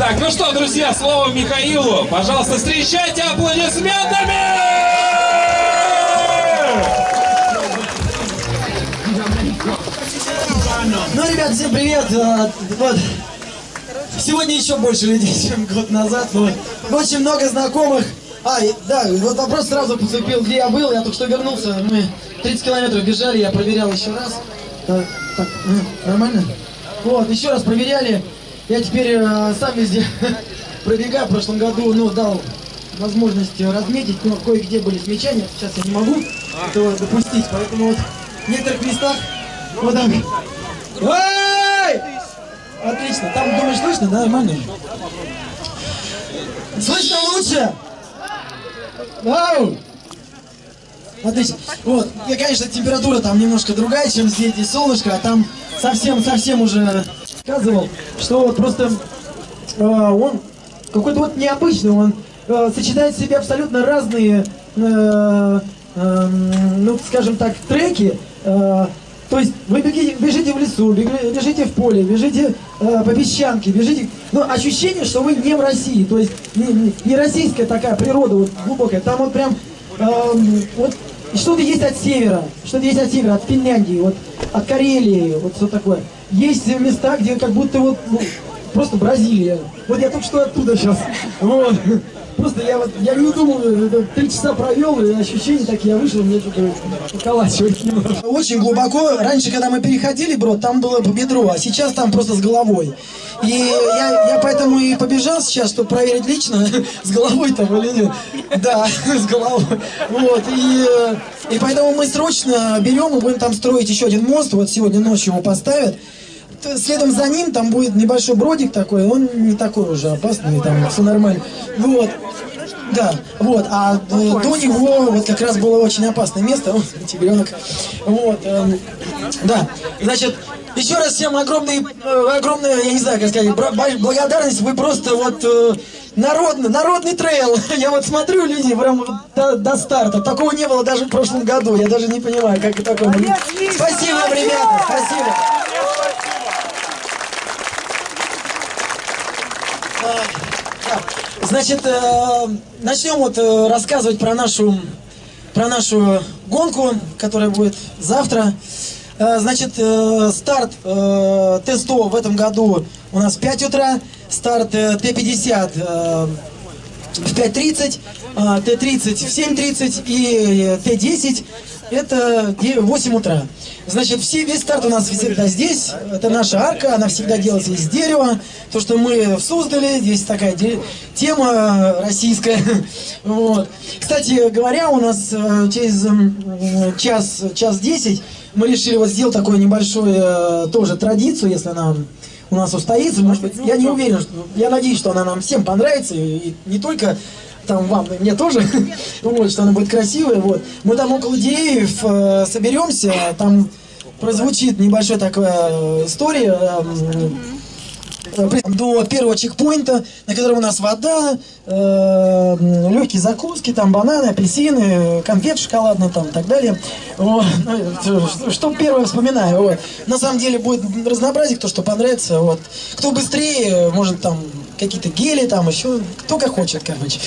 Так, ну что, друзья, слово Михаилу. Пожалуйста, встречайте аплодисментами! Ну, ребят, всем привет! А, Вот. Сегодня еще больше людей, чем год назад. Вот. Очень много знакомых. А, да, вот вопрос сразу поступил, где я был. Я только что вернулся. Мы 30 километров бежали, я проверял еще раз. Так, так, м, нормально? Вот, еще раз проверяли. Я теперь э, сам везде пробегаю. В прошлом году, ну, дал возможность разметить, но кое-где были смечания. Сейчас я не могу этого допустить, поэтому вот в некоторых местах вот так. Эй! Отлично. Там, думаешь, слышно? Да, нормально. Слышно лучше? Вау! Отлично. Вот, и, конечно, температура там немножко другая, чем здесь, здесь солнышко, а там совсем-совсем уже сказывал, что вот просто э, он какой-то вот необычный, он э, сочетает в себе абсолютно разные, э, э, ну, скажем так, треки. э, то есть вы бегите, бежите в лесу, бежите в поле, бежите э, по песчанке, бежите... Ну, ощущение, что вы не в России, то есть не, не- российская такая природа вот глубокая. Там вот прям эм, вот что-то есть от севера, что-то есть от севера, от Финляндии, вот от Карелии, вот что такое. Есть места, где как будто вот ну, просто Бразилия. Вот я только что оттуда сейчас. Вот. Просто я вот, я не думал, три часа провел, и ощущения такие, я вышел, мне что-то поколачивает немножко. Очень глубоко, раньше, когда мы переходили, бро, там было по бедру, а сейчас там просто с головой. И я, я поэтому и побежал сейчас, чтобы проверить лично, с головой там или нет. Да, с головой. Вот, и, и поэтому мы срочно берем и будем там строить еще один мост, вот сегодня ночью его поставят. Следом за ним там будет небольшой бродик такой, он не такой уже опасный, там все нормально. Вот. Да, вот, а э, до него вот как раз было очень опасное место, вот, тигренок, вот, эм, да, значит, еще раз всем огромный, э, огромная, я не знаю, как сказать, благодарность, вы просто вот э, народный, народный трейл, я вот смотрю, люди прям до, до старта, такого не было даже в прошлом году, я даже не понимаю, как это такое. Спасибо вам, ребята, спасибо. Значит, э, начнем вот э, рассказывать про нашу, про нашу гонку, которая будет завтра. Э, значит, старт э, Т-100 в этом году у нас в 5 утра, старт э, Т-50 э, в 5.30, а, Т-30 в 7.30 и э, Т-10 это де- 8 утра. Значит, все, весь старт у нас всегда здесь. Это наша арка, она всегда делается из дерева. То, что мы создали, здесь такая тема российская. Вот. Кстати говоря, у нас э, через час, час 10 мы решили вот сделать такую небольшую э, тоже традицию, если она у нас устоится. Может быть, я не уверен, что, я надеюсь, что она нам всем понравится, и не только там вам, и мне тоже, вот, что она будет красивая, вот. Мы там около деревьев э, соберемся, там прозвучит небольшая такая э, история, эм, э, до первого чекпоинта, на котором у нас вода, легкие закуски, там бананы, апельсины, конфет шоколадные там и так далее. Вот. Ну, что- Что первое вспоминаю. Вот. На самом деле будет разнообразие, кто что понравится. Вот. Кто быстрее, может там какие-то гели, там еще, кто как хочет, короче.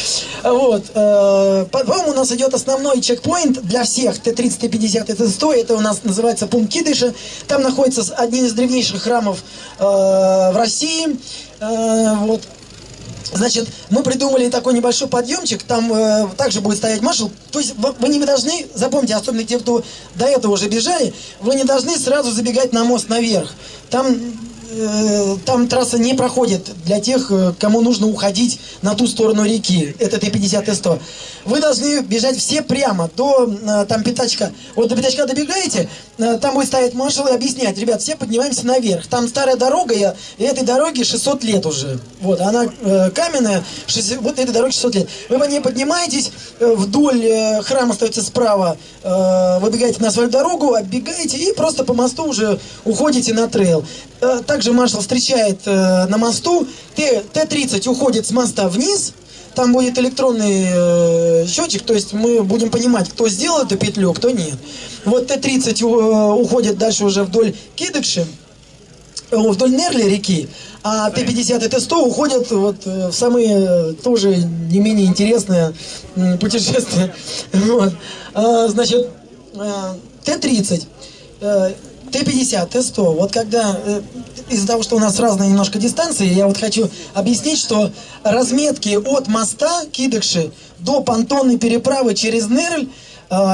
Вот. э, По-моему, у нас идет основной чекпоинт для всех, Т-30, Т-50, Т-100, это у нас называется пункт Кидыша. Там находится один из древнейших храмов э, в России. Э, Вот. Значит, мы придумали такой небольшой подъемчик, там э, также будет стоять маршал. То есть вы, вы не должны, запомните, особенно те, кто до этого уже бежали, вы не должны сразу забегать на мост наверх. Там, там трасса не проходит для тех, э, кому нужно уходить на ту сторону реки. Это Т-50, Т-100. Вы должны бежать все прямо до э, там пятачка. Вот до пятачка добегаете, э, там будет стоять маршал и объяснять, ребят, все поднимаемся наверх. Там старая дорога, я- этой дороге 600 лет уже. Вот, она э, каменная, 60 вот этой дороге 600 лет. Вы по ней поднимаетесь, э, вдоль э, храма остается справа, э, выбегаете на свою дорогу, оббегаете и просто по мосту уже уходите на трейл. Также маршал встречает э, на мосту, Т- Т-30 уходит с моста вниз, там будет электронный э, счетчик, то есть мы будем понимать, кто сделал эту петлю, а кто нет. Вот Т-30 у- уходит дальше уже вдоль Кидыкши, э, вдоль Нерли реки, а Т-50 и Т-100 уходят вот э, в самые э, тоже не менее интересные путешествия. Вот. А, значит, Т-30, Т-50, Т-100. Вот когда, из-за того, что у нас разные немножко дистанции, я вот хочу объяснить, что разметки от моста Кидыкши до понтонной переправы через Нерль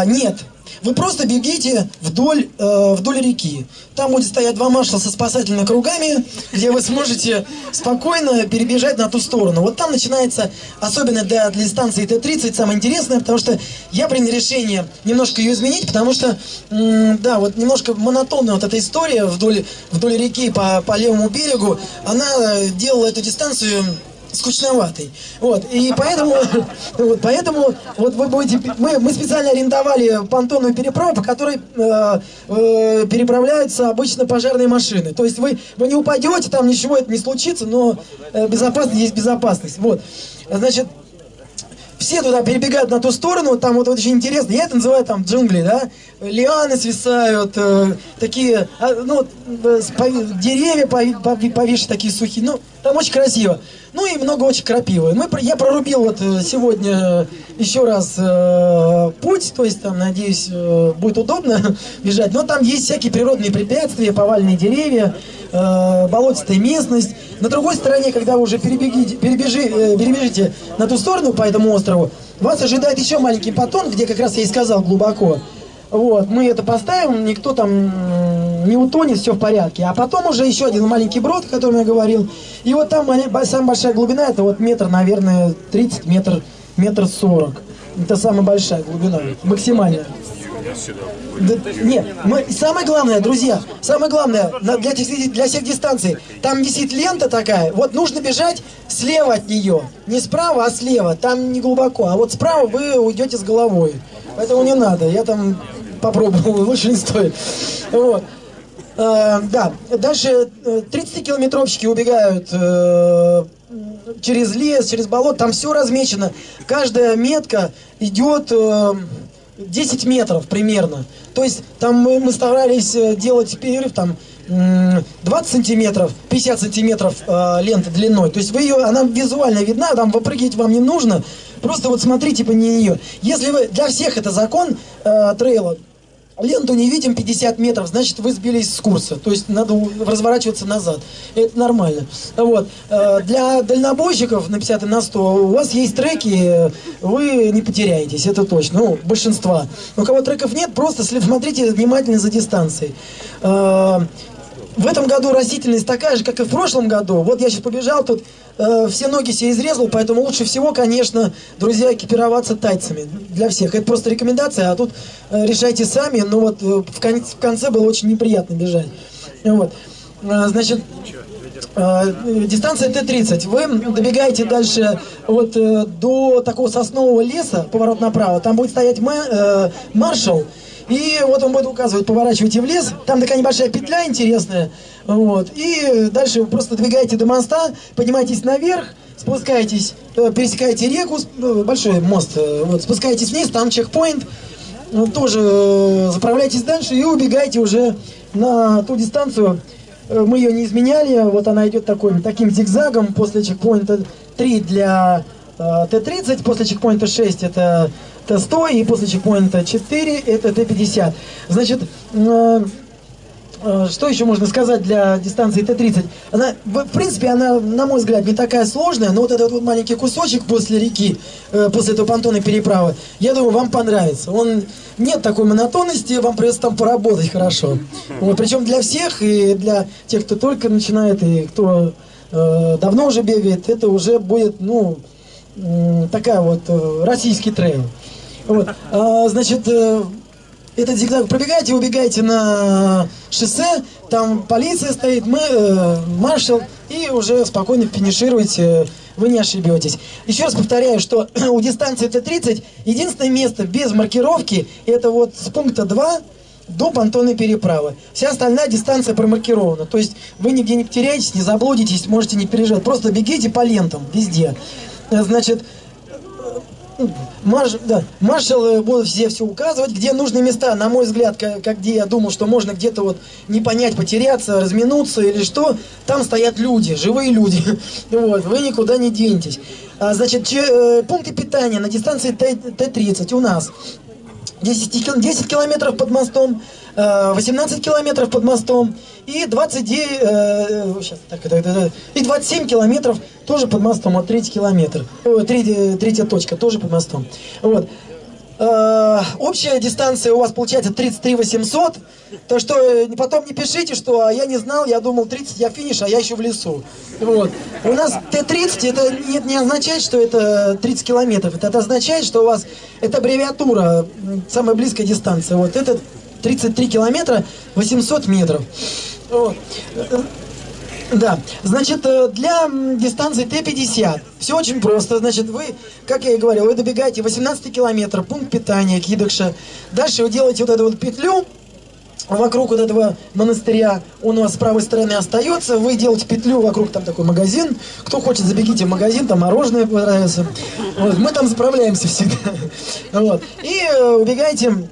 нет. Вы просто бегите вдоль, э, вдоль реки. Там будет стоять два маршала со спасательными кругами, где вы сможете спокойно перебежать на ту сторону. Вот там начинается, особенно для, для станции Т-30, самое интересное, потому что я принял решение немножко ее изменить, потому что, да, вот немножко монотонная вот эта история вдоль, вдоль реки по, по левому берегу, она делала эту дистанцию скучноватый. Вот, и поэтому, вот, поэтому вот вы будете, мы, мы специально арендовали понтонную переправу, по которой э, э, переправляются обычно пожарные машины. То есть вы, вы не упадете, там ничего это не случится, но э, безопасность есть безопасность. Вот, значит, все туда перебегают на ту сторону, там вот, вот очень интересно, я это называю там джунгли, да, лианы свисают, э, такие, а, ну, э, деревья повешены такие сухие, ну, там очень красиво. Ну и много очень крапивы. Мы, я прорубил вот э, сегодня еще раз э, путь, то есть там, надеюсь, э, будет удобно бежать. Но там есть всякие природные препятствия, повальные деревья, э, болотистая местность. На другой стороне, когда вы уже перебежи, э, перебежите на ту сторону по этому острову, вас ожидает еще маленький потон, где как раз я и сказал глубоко. Вот, мы это поставим, никто там не утонет, все в порядке. А потом уже еще один маленький брод, о котором я говорил. И вот там самая большая глубина, это вот метр, наверное, 30, метр, метр 40. Это самая большая глубина, максимальная. Да, нет, мы, самое главное, друзья, самое главное для, для всех дистанций, там висит лента такая, вот нужно бежать слева от нее, не справа, а слева, там не глубоко, а вот справа вы уйдете с головой, поэтому не надо, я там попробовал, лучше не стоит. Вот. Э, да, дальше 30-километровщики э, убегают э, через лес, через болото, там все размечено. Каждая метка идет э, 10 метров примерно. То есть там мы, мы старались э, делать перерыв там 20 сантиметров, 50 сантиметров э, ленты длиной. То есть вы ее, она визуально видна, там выпрыгивать вам не нужно. Просто вот смотрите по нее. Если вы, для всех это закон э, трейла, ленту не видим 50 метров, значит вы сбились с курса. То есть надо разворачиваться назад. Это нормально. Вот. Э, для дальнобойщиков на 50 и на 100 у вас есть треки, вы не потеряетесь, это точно. Ну, большинства. У кого треков нет, просто смотрите внимательно за дистанцией. Э, в этом году растительность такая же, как и в прошлом году. Вот я сейчас побежал, тут э, все ноги себе изрезал, поэтому лучше всего, конечно, друзья, экипироваться тайцами. Для всех. Это просто рекомендация, а тут э, решайте сами. Но вот э, в, кон в конце было очень неприятно бежать. Вот. Э, значит, э, дистанция Т-30. Вы добегаете дальше вот э, до такого соснового леса, поворот направо. Там будет стоять маршал. И вот он будет указывать, поворачивайте в лес, там такая небольшая петля интересная, вот, и дальше вы просто двигаете до моста, поднимаетесь наверх, спускаетесь, э, пересекаете реку, ну, большой мост, э, вот, спускаетесь вниз, там чекпоинт, тоже э, заправляйтесь дальше и убегаете уже на ту дистанцию, мы ее не изменяли, вот она идет такой, таким зигзагом, после чекпоинта 3 для Т-30, после чекпоинта 6 это Т-100 и после чекпоинта 4 это Т-50. Значит, э, э, что еще можно сказать для дистанции Т-30? Она, в принципе, она, на мой взгляд, не такая сложная, но вот этот вот маленький кусочек после реки, э, после этого понтонной переправы, я думаю, вам понравится. Он нет такой монотонности, вам придется там поработать хорошо. Вот, причем для всех, и для тех, кто только начинает, и кто э, давно уже бегает, это уже будет, ну, такая вот э, российский трейл. Вот. А, значит, э, этот зигзаг пробегаете, убегаете на шоссе, там полиция стоит, мы, э, маршал, и уже спокойно финишируете, вы не ошибетесь. Еще раз повторяю, что у дистанции Т-30 единственное место без маркировки, это вот с пункта 2 до понтонной переправы. Вся остальная дистанция промаркирована. То есть вы нигде не потеряетесь, не заблудитесь, можете не переживать. Просто бегите по лентам везде. Значит, марш, да, маршалы будут все все указывать, где нужные места, на мой взгляд, как, как где я думал, что можно где-то вот не понять, потеряться, разминуться или что, там стоят люди, живые люди, вот, вы никуда не денетесь. А, значит, че, э, пункты питания на дистанции Т-30 у нас 10, 10 километров под мостом, 18 э, километров под мостом и 29, э, сейчас, так, так, так, и 27 километров тоже под мостом, вот третий километр, э, третья, третья точка тоже под мостом. Вот. Э, общая дистанция у вас получается 33 800, то что э, потом не пишите, что а я не знал, я думал 30, я финиш, а я еще в лесу. Вот. У нас Т-30, это не, не означает, что это 30 километров, это, это означает, что у вас, это аббревиатура, самая близкая дистанция, вот это 33 километра 800 метров. Вот. Да, значит, э, для дистанции Т-50 все очень просто. Значит, вы, как я и говорил, вы добегаете 18 километров, пункт питания Кидокша. Дальше вы делаете вот эту вот петлю вокруг вот этого монастыря. Он у вас с правой стороны остается. Вы делаете петлю вокруг, там такой магазин. Кто хочет, забегите в магазин, там мороженое понравится. Вот, мы там заправляемся всегда. Вот. И э, убегаете,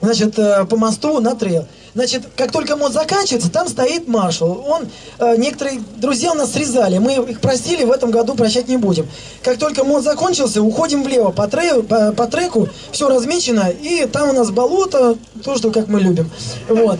значит, э, по мосту на трейл. Значит, как только мост заканчивается, там стоит маршал. Он, э, некоторые друзья у нас срезали, мы их простили, в этом году прощать не будем. Как только мост закончился, уходим влево по, трей, по, по треку, все размечено, и там у нас болото, то, что как мы любим. Вот.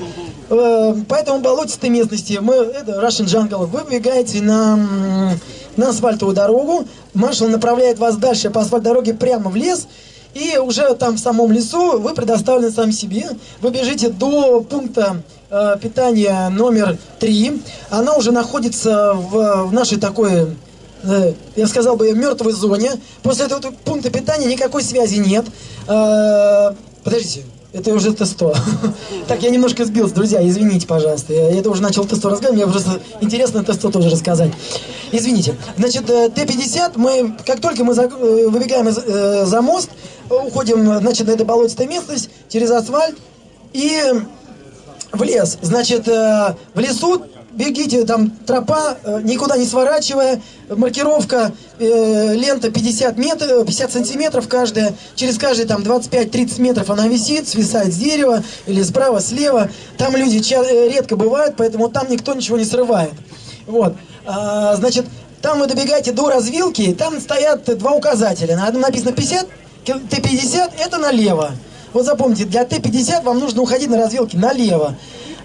Э, поэтому болотистой местности, мы, это Russian Jungle, вы выбегаете на, на асфальтовую дорогу, маршал направляет вас дальше по асфальтовой дороге прямо в лес, и уже там в самом лесу вы предоставлены сам себе. Вы бежите до пункта э, питания номер 3. Она уже находится в, в нашей такой, э, я сказал бы, мертвой зоне. После этого пункта питания никакой связи нет. Э, подождите. Это уже Т-100. Так, я немножко сбился, друзья, извините, пожалуйста. Я это уже начал Т-100 рассказывать, мне просто интересно Т-100 тоже рассказать. Извините. Значит, э, Т-50, мы, как только мы э, выбегаем из, э, за мост, уходим, значит, на эту болотистую местность, через асфальт и в лес. Значит, э, в лесу бегите, там тропа, э, никуда не сворачивая, маркировка, э, лента 50 метров, 50 сантиметров каждая, через каждые там 25-30 метров она висит, свисает с дерева или справа, слева. Там люди э, редко бывают, поэтому там никто ничего не срывает. Вот, а, значит, там вы добегаете до развилки, там стоят два указателя. На одном написано 50, Т-50 это налево. Вот запомните, для Т-50 вам нужно уходить на развилке налево.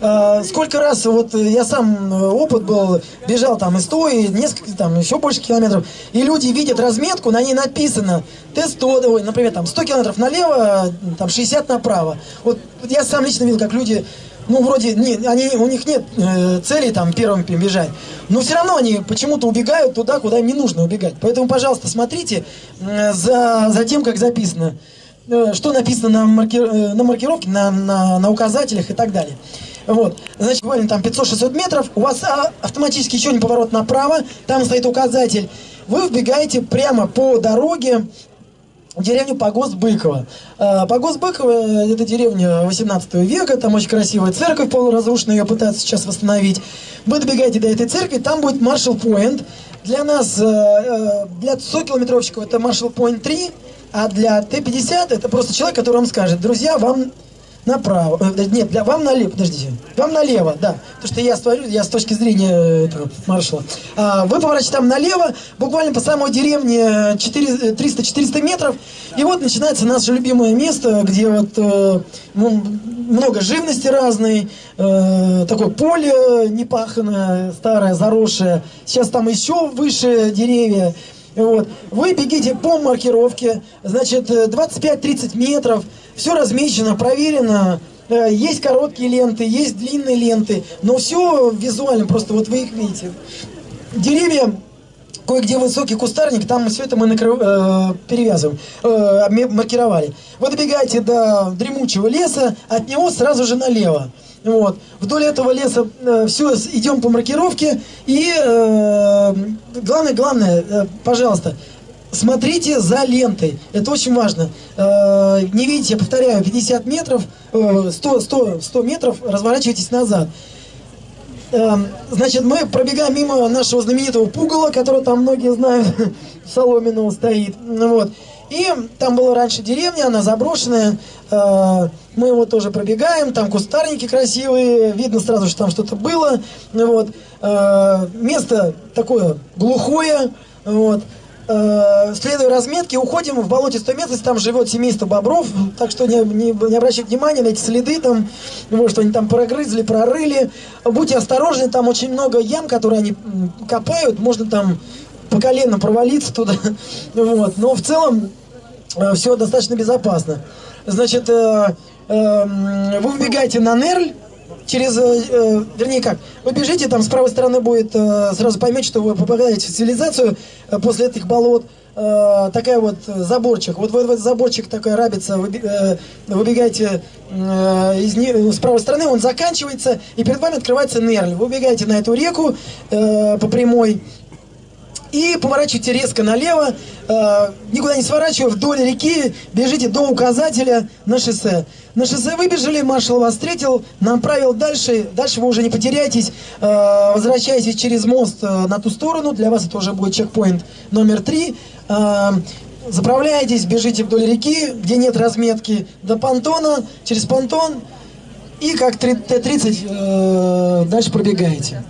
Э, сколько раз, вот э, я сам э, опыт был, бежал там и 100, и несколько, там еще больше километров, и люди видят разметку, на ней написано Т-100, например, там 100 километров налево, там 60 направо. Вот, я сам лично видел, как люди ну, вроде, не, они, у них нет э, цели там первым бежать, но все равно они почему-то убегают туда, куда им не нужно убегать. Поэтому, пожалуйста, смотрите за, за тем, как записано, э, что написано на, маркир, на маркировке, на, на, на указателях и так далее. Вот, значит, буквально там 500-600 метров, у вас а, автоматически еще не поворот направо, там стоит указатель. Вы вбегаете прямо по дороге в деревню Погост Быкова. А, Погост Быкова – это деревня 18 века, там очень красивая церковь полуразрушенная, ее пытаются сейчас восстановить. Вы добегаете до этой церкви, там будет Маршал Пойнт. Для нас, э, э, для 100-километровщиков это Маршал Пойнт 3, а для Т-50 это просто человек, который вам скажет, друзья, вам направо. Э, нет, для, вам налево, подождите. Вам налево, да. Потому что я створю, я с точки зрения э, этого маршала. А, вы поворачиваете там налево, буквально по самой деревне 300-400 э, метров. И вот начинается наше любимое место, где вот э, много живности разной, э, такое поле непаханное, старое, заросшее. Сейчас там еще выше деревья. Вот. Вы бегите по маркировке, значит, 25-30 метров, все размечено, проверено, э, есть короткие ленты, есть длинные ленты, но все визуально, просто вот вы их видите. Деревья, кое-где высокий кустарник, там все это мы накрыв, э, перевязываем, э, маркировали. Вы добегаете до дремучего леса, от него сразу же налево. Вот. Вдоль этого леса э, все идем по маркировке. И э, главное, главное, э, пожалуйста, смотрите за лентой. Это очень важно. Э, не видите, я повторяю, 50 метров, 100, 100, 100 метров, разворачивайтесь назад. Э, значит, мы пробегаем мимо нашего знаменитого пугала, которого там многие знают, Соломенного стоит. Вот. И там была раньше деревня, она заброшенная. Э, мы его тоже пробегаем, там кустарники красивые, видно сразу, что там что-то было. Вот. Э, место такое глухое. Вот. Э, следуя разметке, уходим в болотистую местность, там живет семейство бобров, так что не, не, не обращайте внимания на эти следы, там, вот, что они там прогрызли, прорыли. Будьте осторожны, там очень много ям, которые они копают, можно там по колено провалиться туда. Вот. Но в целом э, все достаточно безопасно. Значит, э, э, вы выбегаете на Нерль, через, э, э, вернее как, вы бежите, там с правой стороны будет, э, сразу поймете, что вы попадаете в цивилизацию э, после этих болот, э, такая вот э, заборчик, вот в, в этот заборчик такая рабица, вы, э, выбегаете э, из, не, с правой стороны, он заканчивается, и перед вами открывается Нерль, вы убегаете на эту реку э, по прямой, и поворачивайте резко налево, э, никуда не сворачивая, вдоль реки, бежите до указателя на шоссе. На шоссе выбежали, маршал вас встретил, направил дальше, дальше вы уже не потеряетесь, э, возвращаетесь через мост э, на ту сторону, для вас это уже будет чекпоинт номер три. Э, заправляетесь, бежите вдоль реки, где нет разметки, до понтона, через понтон, и как Т-30 э, дальше пробегаете.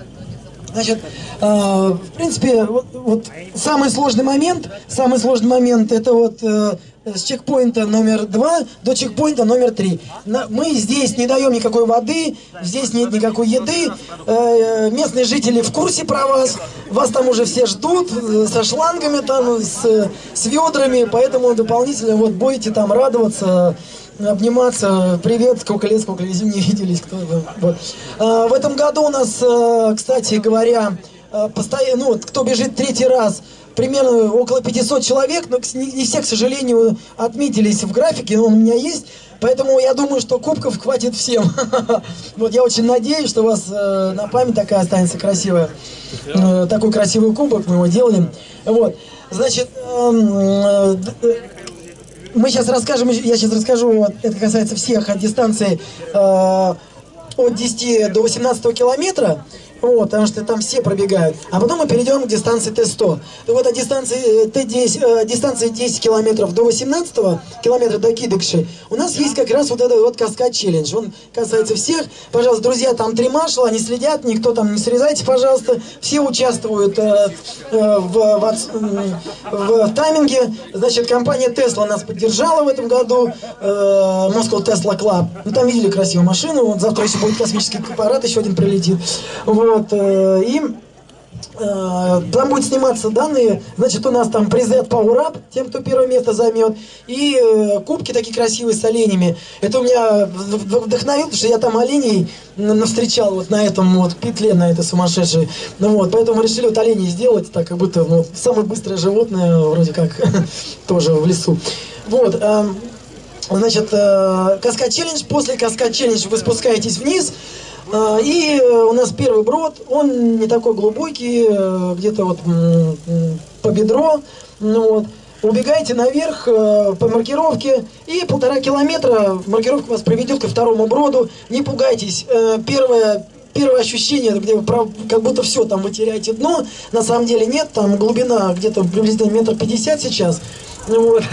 Значит, э, в принципе, вот, вот самый сложный момент, самый сложный момент, это вот э, с чекпоинта номер два до чекпоинта номер три. Мы здесь не даем никакой воды, здесь нет никакой еды. Э, местные жители в курсе про вас, вас там уже все ждут э, со шлангами там, с, с ведрами, поэтому дополнительно вот будете там радоваться обниматься. Привет, сколько лет, сколько лет не виделись. Кто, вот. а, в этом году у нас, э, кстати говоря, э, постоянно, ну, кто бежит третий раз, примерно около 500 человек, но не все, к сожалению, отметились в графике, но он у меня есть. Поэтому я думаю, что кубков хватит всем. Вот я очень надеюсь, что у вас э, на память такая останется красивая. Такой красивый кубок мы его делали. Вот. Значит, эм, мы сейчас расскажем, я сейчас расскажу, это касается всех от дистанции э, от 10 до 18 километра. Вот, потому что там все пробегают. А потом мы перейдем к дистанции Т-100. Так вот, от дистанции э, Т-10, э, дистанции 10 километров до 18 километра до Кидыкши, у нас есть как раз вот этот вот каскад челлендж. Он касается всех. Пожалуйста, друзья, там три маршала, они следят, никто там не срезайте, пожалуйста. Все участвуют э, э, в, в, в, в тайминге. Значит, компания Tesla нас поддержала в этом году. Э, Moscow Tesla Club. Ну, там видели красивую машину. Вот завтра еще будет космический аппарат, еще один прилетит. Вот. Вот, э, и э, там будет сниматься данные, значит, у нас там призы от Power Up, тем, кто первое место займет, и э, кубки такие красивые с оленями. Это у меня вдохновил, потому что я там оленей навстречал вот на этом вот петле, на этой сумасшедшей. Ну вот, поэтому решили вот оленей сделать, так как будто ну, самое быстрое животное, вроде как, тоже в лесу. Вот, значит, каскад челлендж, после каскад челлендж вы спускаетесь вниз, и э, у нас первый брод, он не такой глубокий, э, где-то вот по бедро. Ну вот. Убегайте наверх э, по маркировке и полтора километра маркировка вас приведет ко второму броду. Не пугайтесь. Первое, первое ощущение, где вы как будто все, там вы теряете дно. На самом деле нет, там глубина где-то приблизительно метр пятьдесят сейчас. Вот.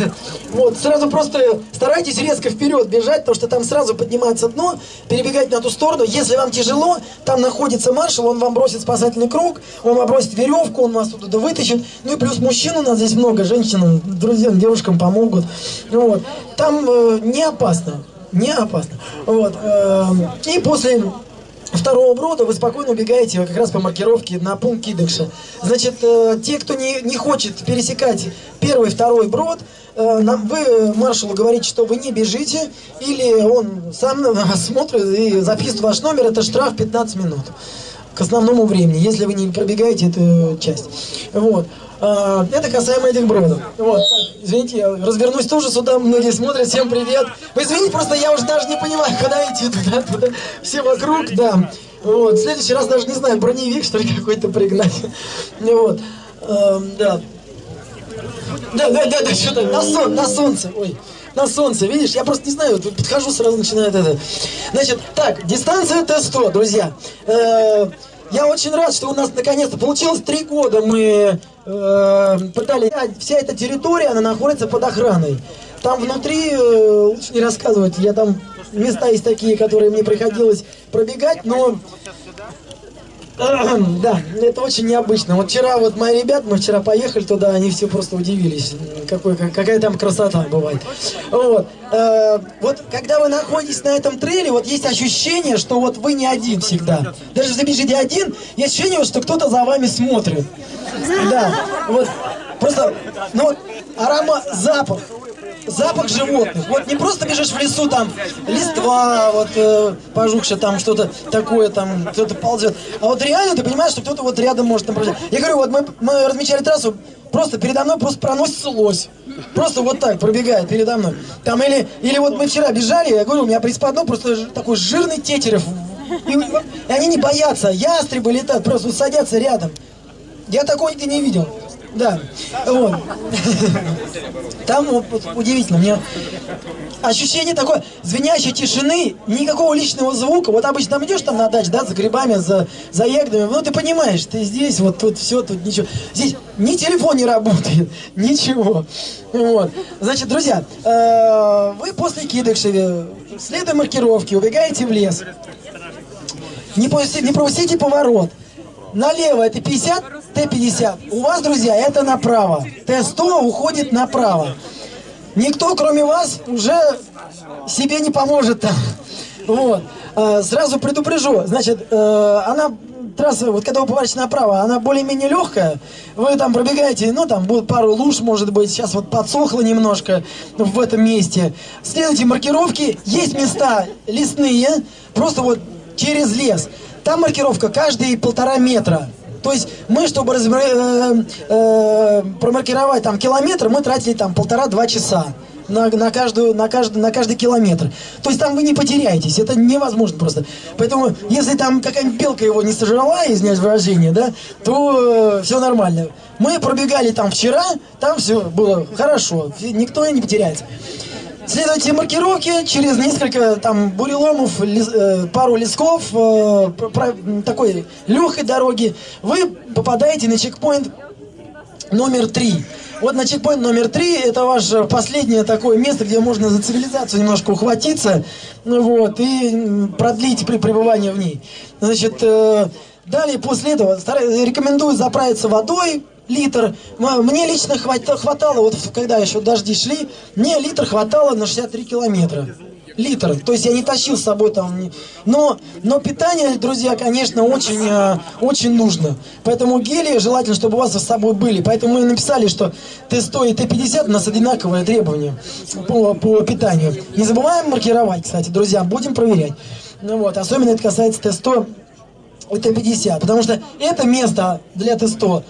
вот, сразу просто старайтесь резко вперед бежать, потому что там сразу поднимается дно, перебегать на ту сторону. Если вам тяжело, там находится маршал, он вам бросит спасательный круг, он вам бросит веревку, он вас туда вытащит. Ну и плюс мужчин у нас здесь много, женщинам, друзьям, девушкам помогут. Вот. Там э, не опасно, не опасно. Вот. Э, и после второго брода вы спокойно убегаете как раз по маркировке на пункт Кидыкша. Значит, э, те, кто не, не хочет пересекать первый, второй брод, э, нам, вы маршалу говорите, что вы не бежите, или он сам смотрит и записывает ваш номер, это штраф 15 минут к основному времени, если вы не пробегаете эту часть. Вот. А, это касаемо этих бродов. Вот, так, извините, я развернусь тоже сюда, многие смотрят, всем привет. Вы извините, просто я уже даже не понимаю, куда идти, туда, туда, все вокруг, да. Вот, в следующий раз даже не знаю, броневик, что ли, какой-то пригнать. Вот, а, да. Да, да, да, да, что-то на, сон, на солнце, ой на солнце, видишь? Я просто не знаю, подхожу, сразу начинает это. Значит, так, дистанция Т-100, друзья. Э -э я очень рад, что у нас наконец-то получилось три года мы э, пытались... Вся эта территория, она находится под охраной. Там внутри, э, лучше не рассказывать, я там... Места есть такие, которые мне приходилось пробегать, но да, это очень необычно. Вот вчера вот мои ребята, мы вчера поехали туда, они все просто удивились, какой, какая там красота бывает. Вот. Э, вот когда вы находитесь на этом трейле, вот есть ощущение, что вот вы не один всегда. Даже если бежите один, есть ощущение, что кто-то за вами смотрит. Да, вот. Просто, ну аромат, запах, запах животных. Вот не просто бежишь в лесу, там листва, вот э, пожухшее, там что-то такое, там кто-то ползет. А вот реально ты понимаешь, что кто-то вот рядом может там. Я говорю, вот мы, мы размечали трассу, просто передо мной просто проносится лось. Просто вот так пробегает передо мной. Там или, или вот мы вчера бежали, я говорю, у меня приспадно просто такой жирный тетерев. И, и они не боятся, ястребы летают, просто садятся рядом. Я такого нигде не видел. Да, вот. Там вот, удивительно, мне ощущение такое звенящей тишины, никакого личного звука. Вот обычно там идешь там на даче, да, за грибами, за, за ягодами, ну ты понимаешь, ты здесь, вот тут все, тут ничего. Здесь ни телефон не работает, ничего. Вот. Значит, друзья, э, вы после Кидышеве, следуя маркировке, убегаете в лес. Не, не пропустите поворот. Налево это 50, Т-50. У вас, друзья, это направо. Т-100 уходит направо. Никто, кроме вас, уже себе не поможет там. Вот. А, сразу предупрежу. Значит, э, она трасса, вот когда вы поворачиваете направо, она более-менее легкая. Вы там пробегаете, ну там будет пару луж, может быть, сейчас вот подсохло немножко в этом месте. Следуйте маркировки. Есть места лесные, просто вот через лес. Там маркировка каждые полтора метра. То есть мы, чтобы разбер... э, э, промаркировать там километр, мы тратили там полтора-два часа. На, на, каждую, на, каждый, на каждый километр. То есть там вы не потеряетесь, это невозможно просто. Поэтому, если там какая-нибудь белка его не сожрала, извиняюсь выражение, да, то э, все нормально. Мы пробегали там вчера, там все было хорошо, никто не потеряется. Следуйте маркировки, через несколько там буреломов, лес, э, пару лесков, э, про, такой легкой дороги, вы попадаете на чекпоинт номер три. Вот на чекпоинт номер три, это ваше последнее такое место, где можно за цивилизацию немножко ухватиться, ну вот, и продлить при пребывании в ней. Значит, э, далее после этого рекомендую заправиться водой, литр. Мне лично хватало, вот когда еще дожди шли, мне литр хватало на 63 километра. Литр. То есть я не тащил с собой там. Но, но питание, друзья, конечно, очень, э, очень нужно. Поэтому гели желательно, чтобы у вас с собой были. Поэтому мы написали, что Т100 и Т50 у нас одинаковые требования по, по питанию. Не забываем маркировать, кстати, друзья, будем проверять. Ну вот, особенно это касается Т100 и Т50. Потому что это место для Т100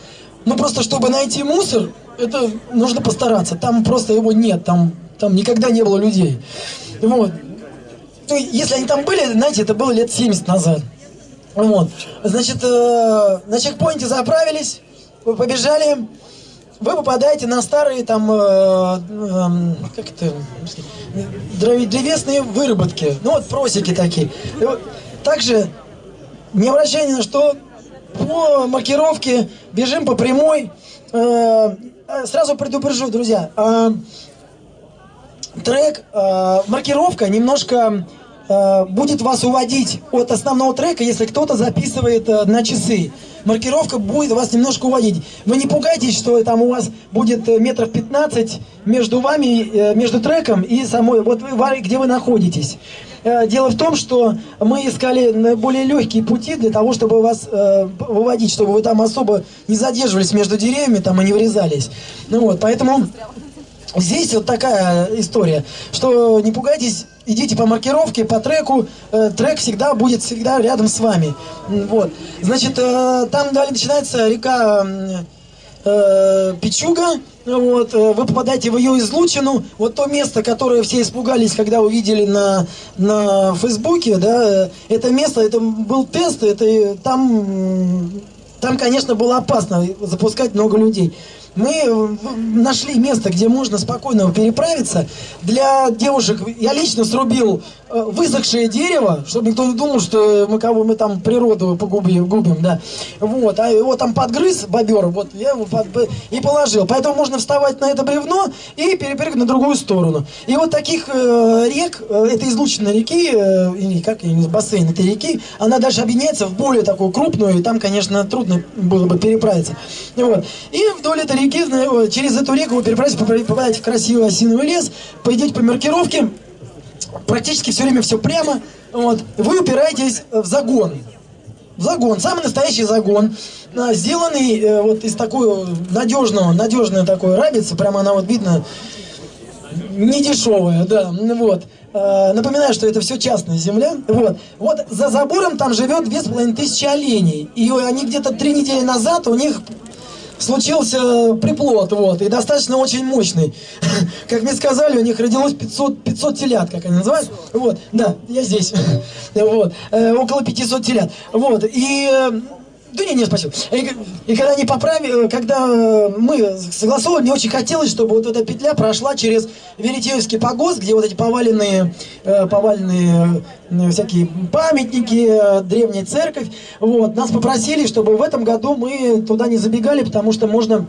ну просто чтобы найти мусор, это нужно постараться. Там просто его нет, там, там никогда не было людей. Вот. Ну, если они там были, знаете, это было лет 70 назад. Вот. Значит, э, на чекпоинте заправились, вы побежали, вы попадаете на старые там, э, э, как это, древесные выработки. Ну вот просеки такие. Также не обращайте на что по маркировке, бежим по прямой. Э, э, сразу предупрежу, друзья, э, трек, маркировка немножко будет вас уводить от основного трека, если кто-то записывает на часы. Маркировка будет вас немножко уводить. Вы не пугайтесь, что там у вас будет метров 15 между вами, между треком и самой, вот вы, где вы находитесь. Э, дело в том, что мы искали более легкие пути для того, чтобы вас э, выводить, чтобы вы там особо не задерживались между деревьями там и не врезались. Ну вот, поэтому здесь вот такая история, что не пугайтесь, идите по маркировке, по треку, э, трек всегда будет всегда рядом с вами. Вот, значит, э, там далее начинается река э, Пичуга, вот, э, вы попадаете в ее излучину, вот то место, которое все испугались, когда увидели на, на Фейсбуке, да, это место, это был тест, это там, там, конечно, было опасно запускать много людей. Мы э, нашли место, где можно спокойно переправиться. Для девушек я лично срубил э, высохшее дерево, чтобы никто не думал, что мы кого мы там природу погубим, губим, да. Вот, а его там подгрыз бобер, вот я его под, и положил. Поэтому можно вставать на это бревно и перепрыгнуть на другую сторону. И вот таких э, рек, э, это излучина реки, э, как, я не бассейн этой реки, она дальше объединяется в более такую крупную, и там, конечно, трудно было бы переправиться. Вот. И вдоль этой реки, через эту реку вы переправитесь, попадаете в красивый осиновый лес, пойдете по маркировке, практически все время все прямо, вот, вы упираетесь в загон. В загон, самый настоящий загон, сделанный э, вот из такой надежного, надежная такой рабицы, прямо она вот видно, не дешевая, да, вот. Э, напоминаю, что это все частная земля. Вот. Вот за забором там живет две с половиной тысячи оленей. И они где-то три недели назад у них случился приплод, вот, и достаточно очень мощный. Как мне сказали, у них родилось 500, 500 телят, как они называют. Вот, да, я здесь. Вот, э, около 500 телят. Вот, и э, да не, не, спасибо. И, и когда они поправили, когда мы согласовывали, мне очень хотелось, чтобы вот эта петля прошла через Веретеевский погост, где вот эти поваленные, э, поваленные э, всякие памятники, э, древняя церковь. Вот. Нас попросили, чтобы в этом году мы туда не забегали, потому что можно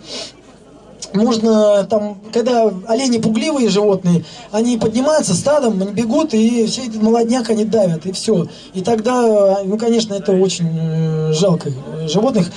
можно там, когда олени пугливые животные, они поднимаются стадом, они бегут, и все этот молодняк они давят, и все. И тогда, ну, конечно, это очень э, жалко животных.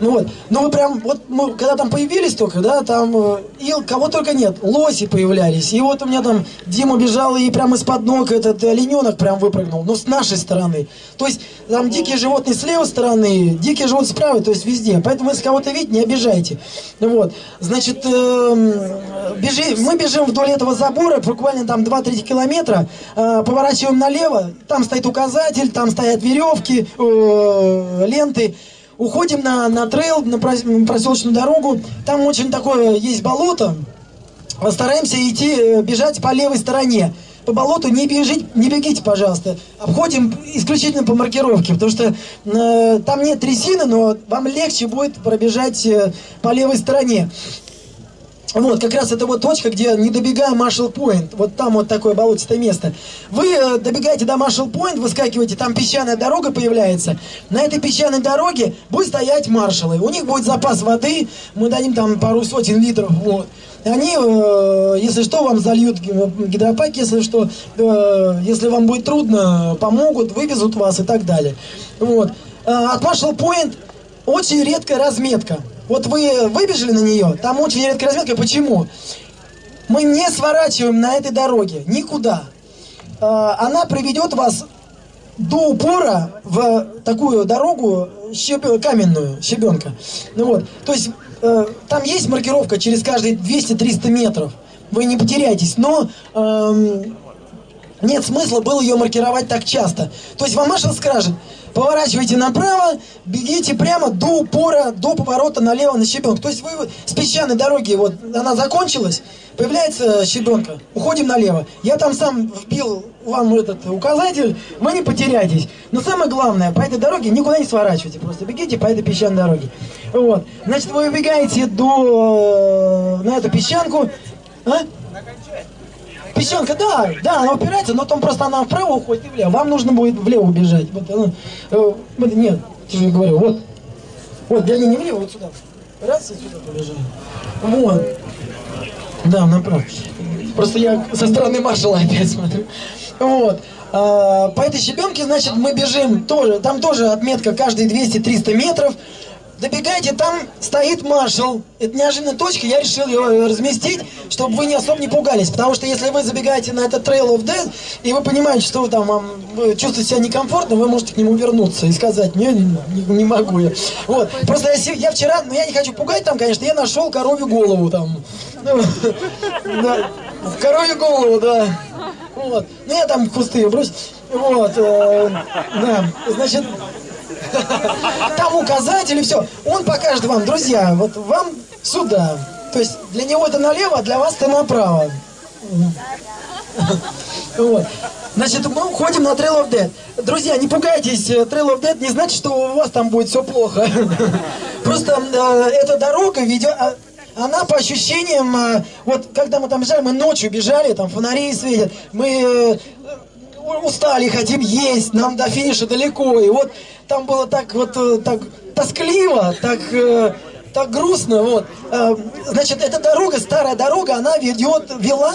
Ну вот, ну вы прям, вот мы, когда там появились только, да, там, э, и кого только нет, лоси появлялись. И вот у меня там Дима бежал, и прямо из-под ног этот олененок прям выпрыгнул, но с нашей стороны. То есть там дикие животные с левой стороны, дикие животные справа, то есть везде. Поэтому если кого-то видите, не обижайте. Вот, значит, значит, э, бежи, мы бежим вдоль этого забора, буквально там 2-3 километра, э, поворачиваем налево, там стоит указатель, там стоят веревки, э, ленты. Уходим на, на трейл, на проселочную дорогу, там очень такое есть болото, стараемся идти, э, бежать по левой стороне по болоту не бежите, не бегите, пожалуйста. Обходим исключительно по маркировке, потому что э, там нет трясины, но вам легче будет пробежать э, по левой стороне. Вот, как раз это вот точка, где не добегая Маршалл Пойнт, вот там вот такое болотистое место. Вы э, добегаете до Маршалл Пойнт, выскакиваете, там песчаная дорога появляется. На этой песчаной дороге будет стоять маршалы. У них будет запас воды, мы дадим там пару сотен литров, вот. Они, э, если что, вам зальют гидропак, если что, э, если вам будет трудно, помогут, вывезут вас и так далее. Вот. От Маршалл Пойнт очень редкая разметка. Вот вы выбежали на нее, там очень редкая разметка. Почему? Мы не сворачиваем на этой дороге никуда. А, она приведет вас до упора в такую дорогу щеб... каменную, щебенка. Ну вот, то есть э, там есть маркировка через каждые 200-300 метров. Вы не потеряетесь, но э, нет смысла было ее маркировать так часто. То есть вам маршал скажет, поворачивайте направо, бегите прямо до упора, до поворота налево на щебенку. То есть вы с песчаной дороги, вот она закончилась, появляется щебенка, уходим налево. Я там сам вбил вам этот указатель, вы не потеряйтесь. Но самое главное, по этой дороге никуда не сворачивайте, просто бегите по этой песчаной дороге. Вот. Значит, вы убегаете до, э, на эту песчанку. А? Песчанка, да, да, она упирается, но там просто она вправо уходит и влево. Вам нужно будет влево убежать. Вот, она, э, нет, я же говорю, вот. Вот, для не влево, вот сюда. Раз и сюда побежали. Вот. Да, направо. Просто я со стороны маршала опять смотрю. Вот. А, по этой щебенке, значит, мы бежим тоже, там тоже отметка каждые 200-300 метров добегаете, там стоит маршал. Это неожиданная точка, я решил ее разместить, чтобы вы не особо не пугались. Потому что если вы забегаете на этот Trail of Death, и вы понимаете, что вы там вам, чувствуете себя некомфортно, вы можете к нему вернуться и сказать, не, не, не могу я. Вот. Просто я, я вчера, ну я не хочу пугать там, конечно, я нашел коровью голову там. Ну, коровью голову, да. Вот. Ну я там кусты бросил. Вот. Э, да. Значит, там указатель и все. Он покажет вам, друзья, вот вам сюда. То есть для него это налево, а для вас это направо. Вот. Значит, мы уходим на Trail of Dead. Друзья, не пугайтесь, э, Trail of Dead не значит, что у вас там будет все плохо. Просто э, эта дорога ведет... А, она по ощущениям, э, вот когда мы там бежали, мы ночью бежали, там фонари светят, мы э, устали, хотим есть, нам до финиша далеко. И вот там было так вот э, так тоскливо, так так грустно, вот. Значит, эта дорога, старая дорога, она ведет, вела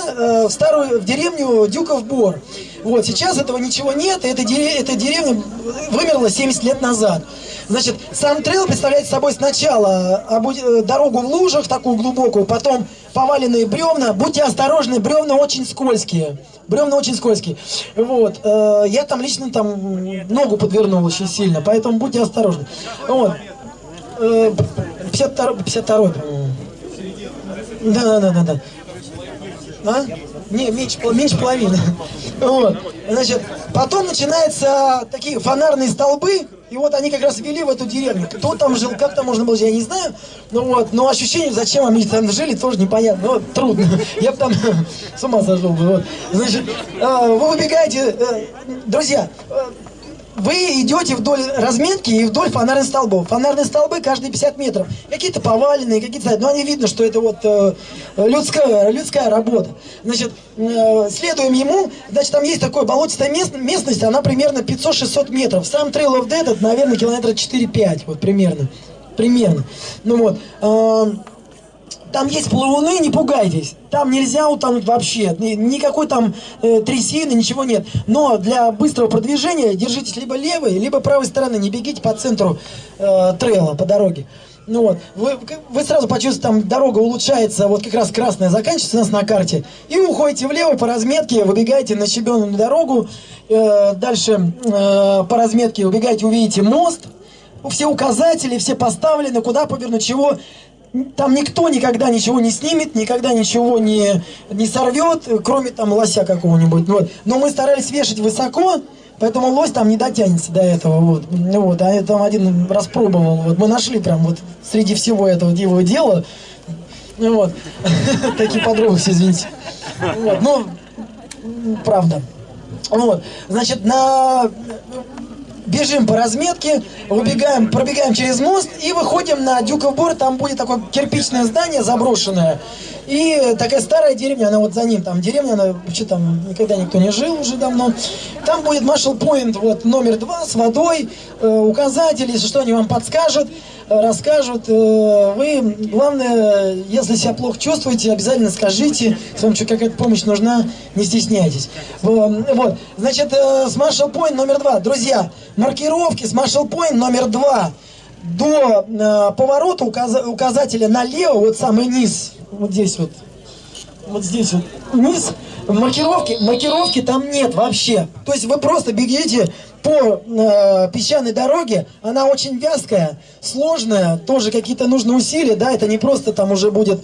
в старую, в деревню Дюков Бор. Вот, сейчас этого ничего нет, и эта деревня, эта деревня вымерла 70 лет назад. Значит, сам трейл представляет собой сначала э, дорогу в лужах, такую глубокую, потом поваленные бревна. Будьте осторожны, бревна очень скользкие. Бревна очень скользкие. Вот. Э, я там лично там ногу подвернул очень сильно, поэтому будьте осторожны. Вот. 52, 52 по-моему. Да, да, да, да. А? Не, меньше, меньше половины. Вот. Значит, потом начинаются такие фонарные столбы, и вот они как раз вели в эту деревню. Кто там жил, как там можно было жить, я не знаю. Ну вот, но ощущение, зачем они там жили, тоже непонятно. Вот, трудно. Я бы там с ума сошел бы. Вот. Значит, а, вы выбегаете, э, друзья, э, вы идете вдоль разметки и вдоль фонарных столбов. Фонарные столбы каждые 50 метров. Какие-то поваленные, какие-то... Но они видно, что это вот э, людская, людская работа. Значит, э, следуем ему. Значит, там есть такая болотистая мест, местность, она примерно 500-600 метров. Сам Trail of Dead, это, наверное, километра 4-5, вот примерно. Примерно. Ну вот. Э, там есть плавуны, не пугайтесь. Там нельзя утонуть вообще. Никакой там э, трясины, ничего нет. Но для быстрого продвижения держитесь либо левой, либо правой стороны. Не бегите по центру э, трейла, по дороге. Ну вот, вы, вы сразу почувствуете, там дорога улучшается, вот как раз красная заканчивается у нас на карте. И уходите влево по разметке, выбегаете на щебенную дорогу. Э, дальше э, по разметке убегаете, увидите мост. Все указатели, все поставлены, куда повернуть, чего там никто никогда ничего не снимет, никогда ничего не, не сорвет, кроме там лося какого-нибудь. Вот. Но мы старались вешать высоко, поэтому лось там не дотянется до этого. Вот. Вот. А я там один раз пробовал. Вот. Мы нашли прям вот среди всего этого его дела. Вот. Такие подробности, извините. Вот. Ну, правда. Вот. Значит, на бежим по разметке, выбегаем, пробегаем через мост и выходим на Дюков Бор. Там будет такое кирпичное здание заброшенное. И такая старая деревня, она вот за ним, там деревня, она вообще там никогда никто не жил уже давно. Там будет Marshall Point, вот номер два с водой, э, указатели, если что, они вам подскажут, э, расскажут. Э, вы, главное, если себя плохо чувствуете, обязательно скажите, если вам какая-то помощь нужна, не стесняйтесь. Вот, значит, э, с Marshall Point номер два. Друзья, маркировки с Marshall Point номер два до э, поворота указ, указателя налево, вот самый низ, вот здесь вот, вот здесь вот, вниз, маркировки, маркировки там нет вообще. То есть вы просто бегите по э, песчаной дороге, она очень вязкая, сложная, тоже какие-то нужны усилия, да, это не просто там уже будет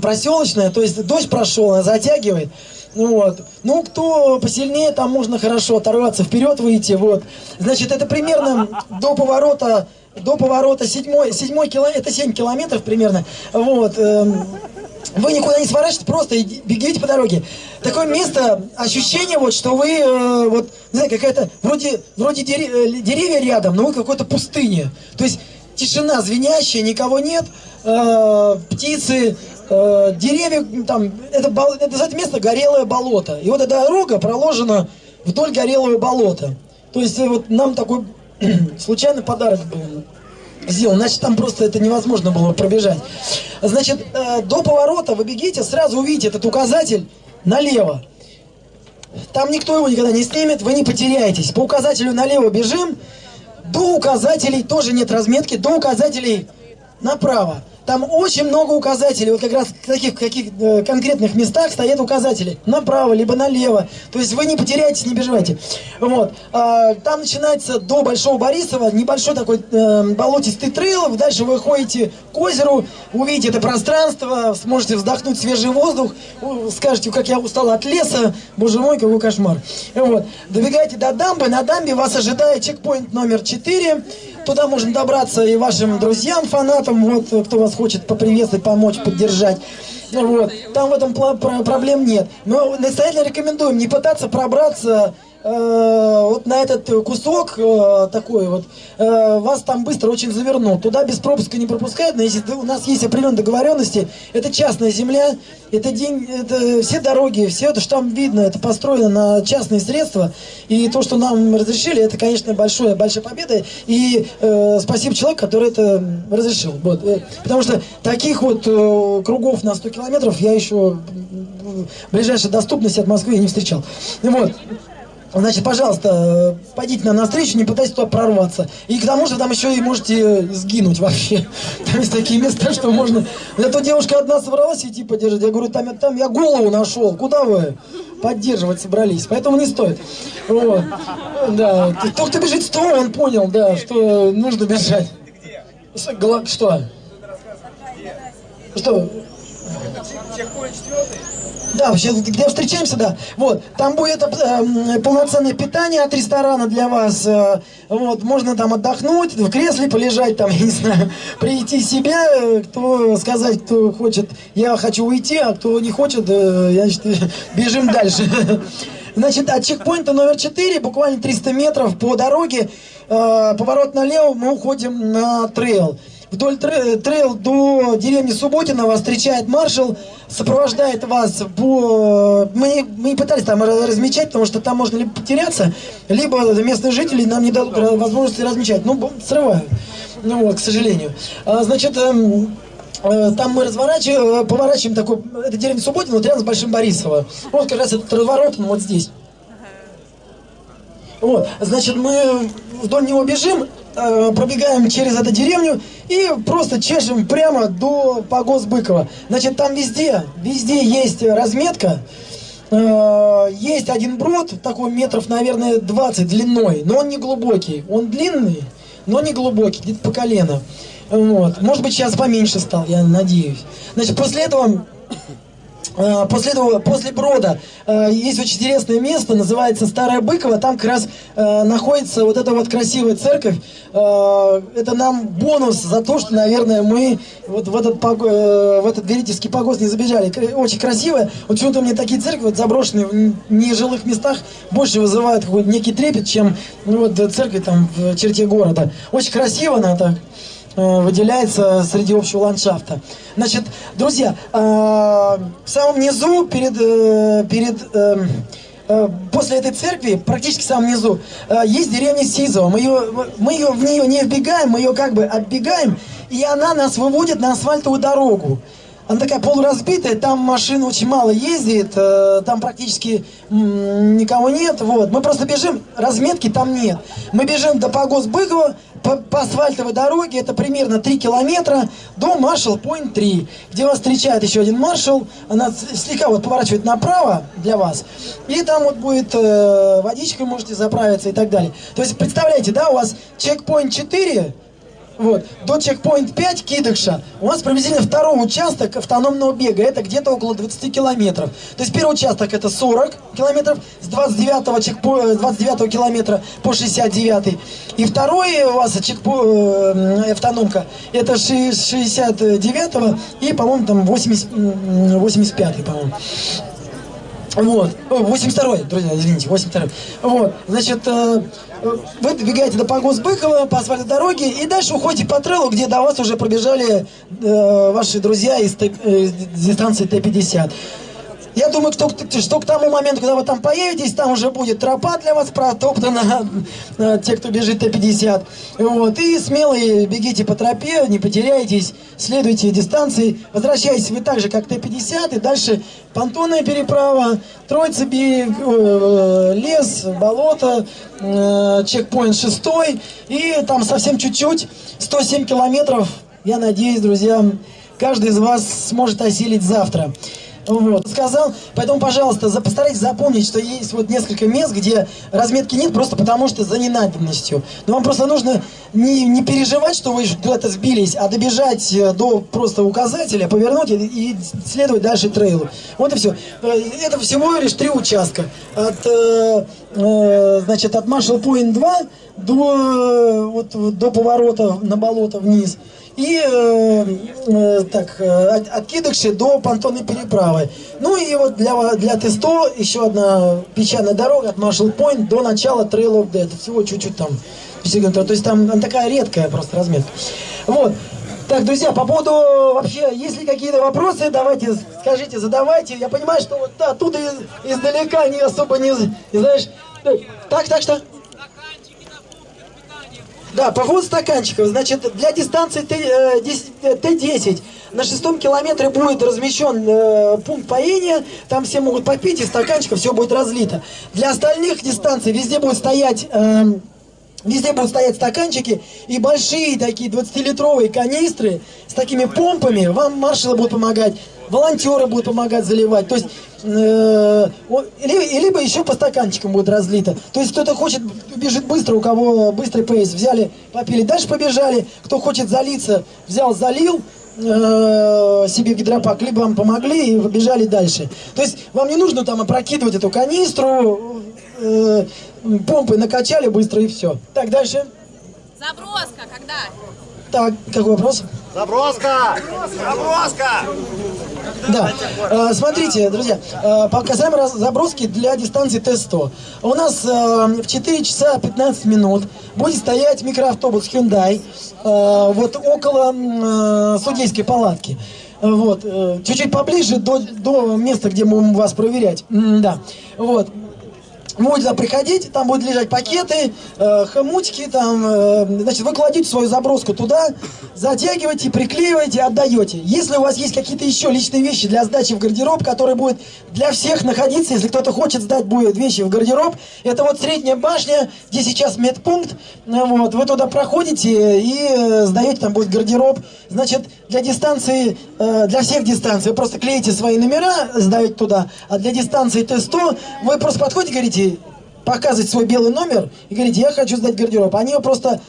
проселочная, то есть дождь прошел, она затягивает. Вот. Ну, кто посильнее, там можно хорошо оторваться, вперед выйти, вот. Значит, это примерно до поворота до поворота седьмой, седьмой километр, это 7 километров примерно, вот, эм, вы никуда не сворачиваете, просто бегите по дороге. Такое место, ощущение вот, что вы, э, вот, не знаю, какая-то, вроде, вроде дерев, э, деревья рядом, но вы какой-то пустыне. То есть тишина звенящая, никого нет, э, птицы, деревья, там, это, это, это место горелое болото. И вот эта дорога проложена вдоль горелого болота. То есть вот нам такой случайный подарок был сделан, значит там просто это невозможно было пробежать. Значит, э, до поворота вы бегите, сразу увидите этот указатель налево. Там никто его никогда не снимет, вы не потеряетесь. По указателю налево бежим, до указателей тоже нет разметки, до указателей направо. Там очень много указателей, вот как раз в таких каких э, конкретных местах стоят указатели. Направо, либо налево. То есть вы не потеряетесь, не переживайте. Вот. А, там начинается до Большого Борисова небольшой такой э, болотистый трейл. Дальше вы ходите к озеру, увидите это пространство, сможете вздохнуть свежий воздух, скажете, как я устал от леса, боже мой, какой кошмар. Вот. Добегаете до дамбы, на дамбе вас ожидает чекпоинт номер 4. Туда можно добраться и вашим друзьям, фанатам, вот, кто вас хочет поприветствовать, помочь, поддержать. Вот. Там в этом проблем нет. Но настоятельно рекомендуем не пытаться пробраться вот на этот кусок э, такой вот, э, вас там быстро очень завернут. Туда без пропуска не пропускают, но если у нас есть определенные договоренности, это частная земля, это, день, это все дороги, все это, что там видно, это построено на частные средства. И то, что нам разрешили, это, конечно, большая, большая победа. И э, спасибо человеку, который это разрешил. Вот. Э, потому что таких вот э, кругов на 100 километров я еще в ближайшей доступности от Москвы не встречал. Вот. Значит, пожалуйста, пойдите нам навстречу, не пытайтесь туда прорваться. И к тому же там еще и можете сгинуть вообще. Там есть такие места, что можно... Эта девушка одна собралась идти поддержать. Я говорю, там, там я голову нашел. Куда вы поддерживать собрались? Поэтому не стоит. Вот. Да. Тот, кто бежит сторону, он понял, да, что нужно бежать. Что? Что? Четвертый? Да, вообще, где встречаемся, да. Вот, там будет э, полноценное питание от ресторана для вас. Э, вот, можно там отдохнуть, в кресле полежать, там, я не знаю, прийти себя, э, кто сказать, кто хочет, я хочу уйти, а кто не хочет, э, я, значит, бежим дальше. Значит, от чекпоинта номер 4, буквально 300 метров по дороге, э, поворот налево, мы уходим на трейл. Вдоль трейл до деревни Субботина вас встречает маршал, сопровождает вас по... Мы, мы пытались там размечать, потому что там можно либо потеряться, либо местные жители нам не дадут возможности размечать. Ну, срывают. Ну вот, к сожалению. А, значит, эм, э, там мы разворачиваем, поворачиваем такой, это деревня Субботина, вот рядом с Большим Борисово. Вот как раз этот разворот, ну, вот здесь. Вот, значит, мы вдоль него бежим, э, пробегаем через эту деревню и просто чешем прямо до погост Быкова. Значит, там везде, везде есть разметка, э, есть один брод, такой метров, наверное, 20 длиной, но он не глубокий. Он длинный, но не глубокий, где-то по колено. Вот. Может быть, сейчас поменьше стал, я надеюсь. Значит, после этого Э, после этого, после Брода, э, есть очень интересное место, называется Старая Быкова, там как раз э, находится вот эта вот красивая церковь. Это нам бонус за то, что, наверное, мы вот в этот, в этот Верительский погост не забежали. Очень красивая. Вот почему-то мне такие церкви, вот заброшенные в нежилых местах, больше вызывают какой-то некий трепет, чем ну, вот церковь там в черте города. Очень красиво она так. Э, выделяется среди общего ландшафта. Значит, друзья, э, в самом низу, перед, э, перед после этой церкви, практически в самом низу, есть деревня Сизова. Мы, ее, мы ее, в нее не вбегаем, мы ее как бы оббегаем, и она нас выводит на асфальтовую дорогу. Она такая полуразбитая, там машин очень мало ездит, там практически никого нет. Вот. Мы просто бежим, разметки там нет. Мы бежим до Погос Быкова, по, по асфальтовой дороге, это примерно 3 километра, до Маршал Пойнт 3, где вас встречает еще один маршал, она слегка вот поворачивает направо для вас, и там вот будет э, водичкой можете заправиться и так далее. То есть представляете, да, у вас чекпоинт 4, вот. До чекпоинт 5 Кидыша у нас приблизительно второй участок автономного бега. Это где-то около 20 километров. То есть первый участок это 40 километров с 29, чекпо... 29 километра по 69. И второй у вас чекпо... Э, автономка это 69 и, по-моему, там 80... 85, по-моему. Вот. 82 друзья, извините, 82 Вот. Значит, э, вы добегаете до Погос Быкова по асфальтовой дороге и дальше уходите по трейлу, где до вас уже пробежали э, ваши друзья из, э, из дистанции Т-50. Я думаю, что, что к тому моменту, когда вы там появитесь, там уже будет тропа для вас протоптана, те, кто бежит Т-50. Вот, и смело бегите по тропе, не потеряйтесь, следуйте дистанции, возвращайтесь вы так же, как Т-50, и дальше понтонная переправа, Троица берег, э, лес, болото, э, чекпоинт шестой, и там совсем чуть-чуть, 107 километров, я надеюсь, друзья, каждый из вас сможет осилить завтра. Вот, сказал, поэтому, пожалуйста, постарайтесь запомнить, что есть вот несколько мест, где разметки нет, просто потому что за ненадобностью. Но вам просто нужно не, не переживать, что вы куда-то сбились, а добежать э, до просто указателя, повернуть и, и следовать дальше трейлу. Вот и все. Э, это всего лишь три участка. От э, значит, от Marshall Point 2 до, э, вот, до поворота на болото вниз. И э, э, так, э, от, от до понтонной переправы. Ну и вот для, для Тесто еще одна песчаная дорога от Marshall Point до начала Trail of Death. Всего чуть-чуть там. То есть там она такая редкая просто разметка. Вот. Так, друзья, по поводу вообще, если какие-то вопросы, давайте, скажите, задавайте. Я понимаю, что вот да, оттуда из, издалека не особо не, не знаешь. Так, так что? Да, по поводу стаканчиков. Значит, для дистанции Т10 э, на шестом километре будет размещен э, пункт поения. Там все могут попить, и стаканчиков все будет разлито. Для остальных дистанций везде будет стоять... Э, Везде будут стоять стаканчики и большие такие 20-литровые канистры с такими помпами. Вам маршалы будут помогать, волонтеры будут помогать заливать. То есть, э, либо еще по стаканчикам будет разлито. То есть, кто-то хочет, бежит быстро, у кого быстрый пейс, взяли, попили, дальше побежали. Кто хочет залиться, взял, залил э, себе гидропак, либо вам помогли и побежали дальше. То есть, вам не нужно там опрокидывать эту канистру, э, помпы накачали быстро и все. Так, дальше. Заброска когда? Так, какой вопрос? Заброска! Заброска! Да, э, смотрите, друзья, э, показаем заброски для дистанции Т-100. У нас э, в 4 часа 15 минут будет стоять микроавтобус Hyundai э, вот около судейской палатки. Вот, э, чуть-чуть поближе до, до места, где мы будем вас проверять. М да, вот. Будете туда приходить, там будут лежать пакеты, э, хомутики, там, э, значит, вы свою заброску туда, затягиваете, приклеиваете, отдаете. Если у вас есть какие-то еще личные вещи для сдачи в гардероб, который будет для всех находиться, если кто-то хочет сдать будет вещи в гардероб, это вот средняя башня, где сейчас медпункт, вот, вы туда проходите и э, сдаете, там будет гардероб. Значит, для дистанции, э, для всех дистанций вы просто клеите свои номера, сдаете туда, а для дистанции Т-100 вы просто подходите и говорите, будете показывать свой белый номер и говорите, я хочу сдать гардероб, они просто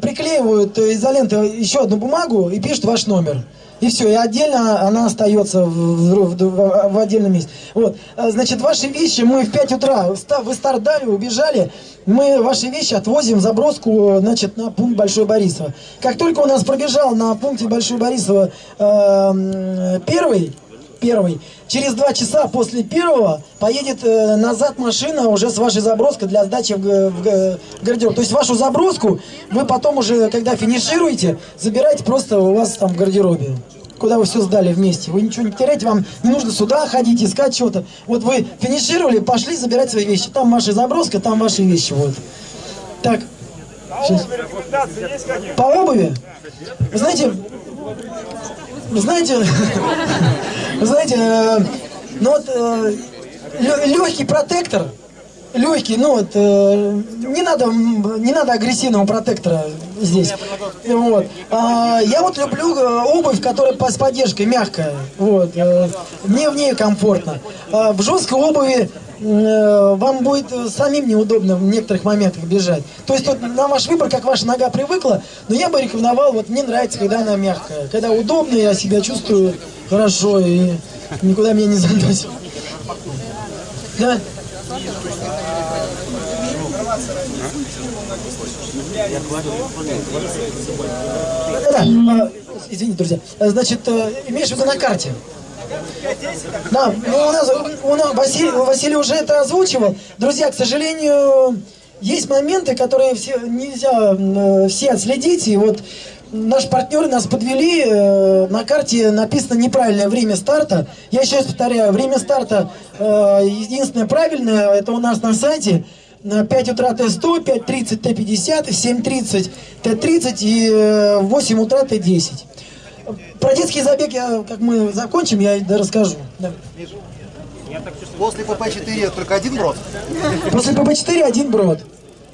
приклеивают изолентой еще одну бумагу и пишут ваш номер. И все, и отдельно она остается в, в, в, в отдельном месте. Вот, а, значит, ваши вещи мы в 5 утра, вы старт дали, убежали, мы ваши вещи отвозим заброску, значит, на пункт Большой Борисова. Как только у нас пробежал на пункте Большой Борисова э, первый, первый. Через два часа после первого поедет э, назад машина уже с вашей заброской для сдачи в, в, в гардероб. То есть вашу заброску вы потом уже, когда финишируете, забираете просто у вас там в гардеробе. Куда вы все сдали вместе. Вы ничего не теряете, вам не нужно сюда ходить, искать что-то. Вот вы финишировали, пошли забирать свои вещи. Там ваша заброска, там ваши вещи. Вот. Так. Сейчас. По обуви? Вы знаете, знаете, вы знаете, э, ну вот э, легкий протектор, легкий, ну вот, э, не надо, не надо агрессивного протектора здесь. Вот. А, я вот люблю обувь, которая с поддержкой мягкая. Вот. Мне в ней комфортно. А, в жесткой обуви вам будет самим неудобно в некоторых моментах бежать. То есть вот на ваш выбор, как ваша нога привыкла, но я бы рекомендовал, вот мне нравится, когда она мягкая, когда удобно, я себя чувствую хорошо и никуда меня не заносит. Да? Да, да. Извините, друзья. Значит, э, имеешь в виду на карте? Да, ну у нас, у нас Василий, Василий уже это озвучивал. Друзья, к сожалению, есть моменты, которые все, нельзя э, все отследить. И вот наши партнеры нас подвели, э, на карте написано неправильное время старта. Я еще раз повторяю, время старта э, единственное правильное, это у нас на сайте. На 5 утра Т100, 5.30 Т50, 7.30 Т30 и 8 утра Т10. Про детский забег, я, как мы закончим, я расскажу. Да. После ПП-4 только один брод? После ПП-4 один брод.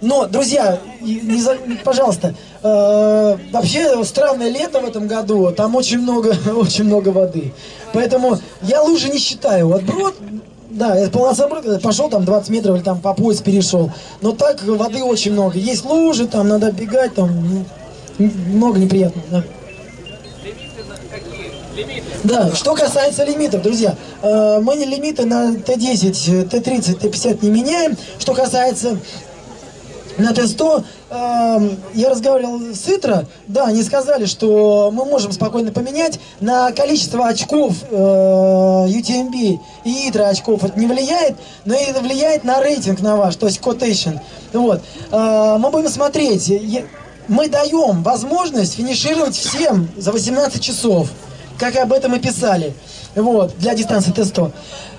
Но, друзья, не за, пожалуйста, э, вообще странное лето в этом году, там очень много, очень много воды. Поэтому я лужи не считаю. Вот брод, да, это полоса брода, пошел там 20 метров или там по пояс перешел. Но так воды очень много. Есть лужи, там надо бегать, там много неприятно. Да. Да, что касается лимитов, друзья, э, мы лимиты на Т10, Т30, Т50 не меняем. Что касается на Т100, э, я разговаривал с ИТРО, да, они сказали, что мы можем спокойно поменять на количество очков э, UTMB и ИТРО очков это не влияет, но это влияет на рейтинг на ваш, то есть quotation. Вот. Э, мы будем смотреть, мы даем возможность финишировать всем за 18 часов как об этом и писали, вот, для дистанции Т100.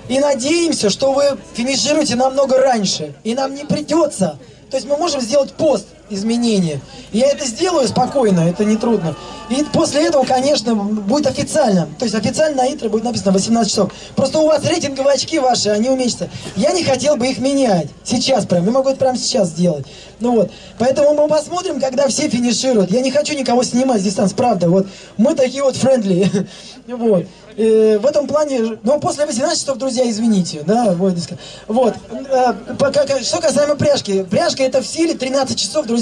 И надеемся, что вы финишируете намного раньше, и нам не придется. То есть мы можем сделать пост изменения. Я это сделаю спокойно, это не трудно. И после этого, конечно, будет официально. То есть официально на ИТРе будет написано 18 часов. Просто у вас рейтинговые очки ваши, они уменьшатся. Я не хотел бы их менять. Сейчас прям. Я могу это прямо сейчас сделать. Ну вот. Поэтому мы посмотрим, когда все финишируют. Я не хочу никого снимать с дистанции, правда. Вот. Мы такие вот френдли. Вот. И в этом плане, ну, после 18 часов, друзья, извините, да, вот, вот. Э, что касаемо пряжки, пряжка это в силе 13 часов, друзья,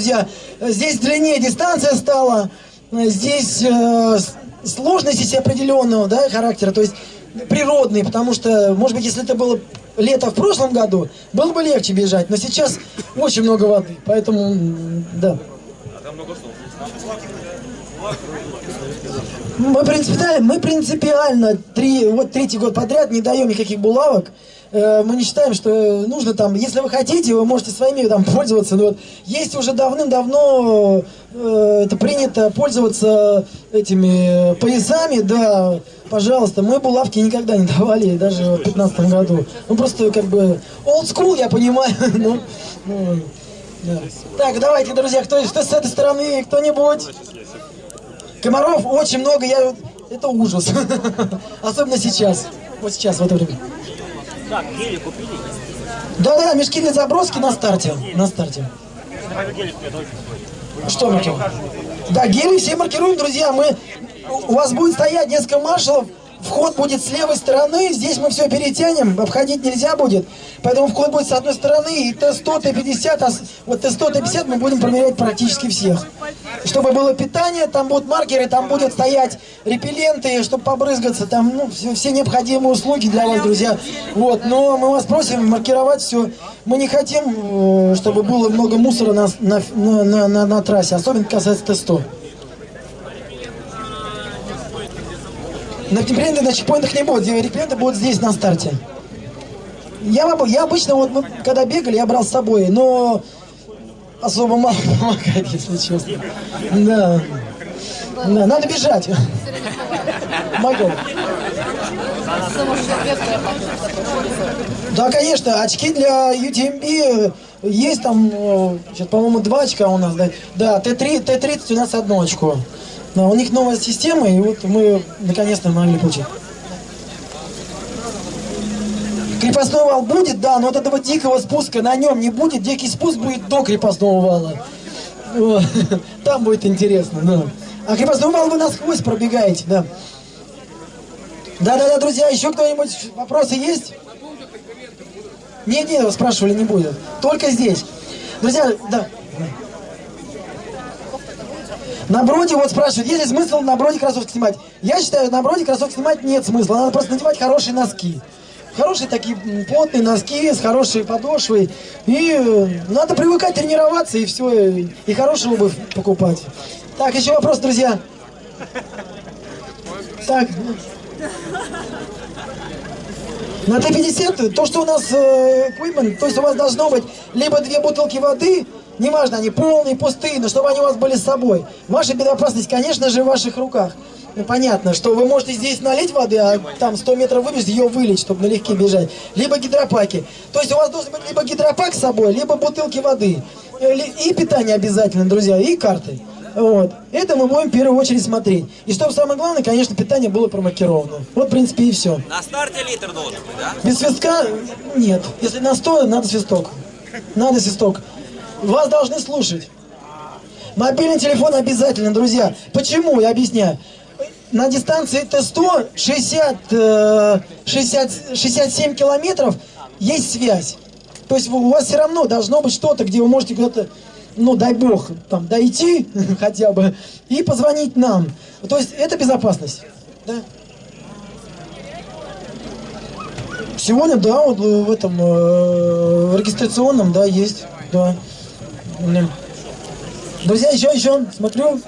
здесь длиннее дистанция стала, здесь э, сложность есть определенного, да, характера, то есть природный, потому что, может быть, если это было лето в прошлом году, было бы легче бежать, но сейчас очень много воды, поэтому, да. А там много мы принципиально, мы принципиально три, вот третий год подряд не даем никаких булавок. Э, мы не считаем, что нужно там, если вы хотите, вы можете своими там пользоваться. Но вот есть уже давным-давно э, это принято пользоваться этими поясами, да, пожалуйста. Мы булавки никогда не давали, даже в 2015 году. Ну просто как бы old school, я понимаю, но, ну, да. Так, давайте, друзья, кто, кто с этой стороны, кто-нибудь? Комаров очень много, я... Это ужас. Особенно сейчас. Вот сейчас, в это время. Так, гели купили? Да-да, мешки для заброски на старте. На старте. Что маркируем? Да, гели все маркируем, друзья. Мы... У вас будет стоять несколько маршалов Вход будет с левой стороны, здесь мы все перетянем, обходить нельзя будет. Поэтому вход будет с одной стороны, и Т100, Т50, а вот Т100, Т50 мы будем проверять практически всех. Чтобы было питание, там будут маркеры, там будут стоять репелленты, чтобы побрызгаться, там ну, все, все необходимые услуги для вас, друзья. Вот, но мы вас просим маркировать все. Мы не хотим, э, чтобы было много мусора на, на, на, на, на трассе, особенно касается Т100. На репленты на чекпоинтах не будет, репленты будут здесь на старте. Я, я обычно, вот мы когда бегали, я брал с собой, но особо мало помогает, если честно. Да. Да, надо бежать. Могу. Да, конечно, очки для UTMB есть там, сейчас, по-моему, два очка у нас, да, да Т3, Т30 у нас одно очко. Но у них новая система, и вот мы наконец-то могли получить. Крепостной вал будет, да, но вот этого дикого спуска на нем не будет. Дикий спуск будет до крепостного вала. Там будет интересно, да. А крепостной вал вы насквозь пробегаете, да. Да-да-да, друзья, еще кто-нибудь вопросы есть? Не-не, спрашивали, не будет. Только здесь. Друзья, да. На броде вот спрашивают, есть ли смысл на броде кроссовки снимать? Я считаю, на броде кроссовки снимать нет смысла. Надо просто надевать хорошие носки. Хорошие такие плотные носки с хорошей подошвой. И э, надо привыкать тренироваться, и все. И хорошую обувь покупать. Так, еще вопрос, друзья. Так. На Т-50, то, что у нас э, equipment, то есть у вас должно быть либо две бутылки воды, Неважно, они полные, пустые, но чтобы они у вас были с собой. Ваша безопасность, конечно же, в ваших руках. Ну, понятно, что вы можете здесь налить воды, а там 100 метров выбежать, ее вылить, чтобы налегке бежать. Либо гидропаки. То есть у вас должен быть либо гидропак с собой, либо бутылки воды. И питание обязательно, друзья, и карты. Вот. Это мы будем в первую очередь смотреть. И чтобы самое главное, конечно, питание было промаркировано. Вот, в принципе, и все. На старте литр должен быть, да? Без свистка нет. Если на 100, надо свисток. Надо свисток. Вас должны слушать. Мобильный телефон обязательно, друзья. Почему? Я объясняю. На дистанции Т100 60, 60, 67 километров есть связь. То есть у вас все равно должно быть что-то, где вы можете куда-то, ну дай бог, там дойти хотя бы и позвонить нам. То есть это безопасность. Да? Сегодня, да, вот в этом э, регистрационном, да, есть, да. Друзья, еще, еще, смотрю,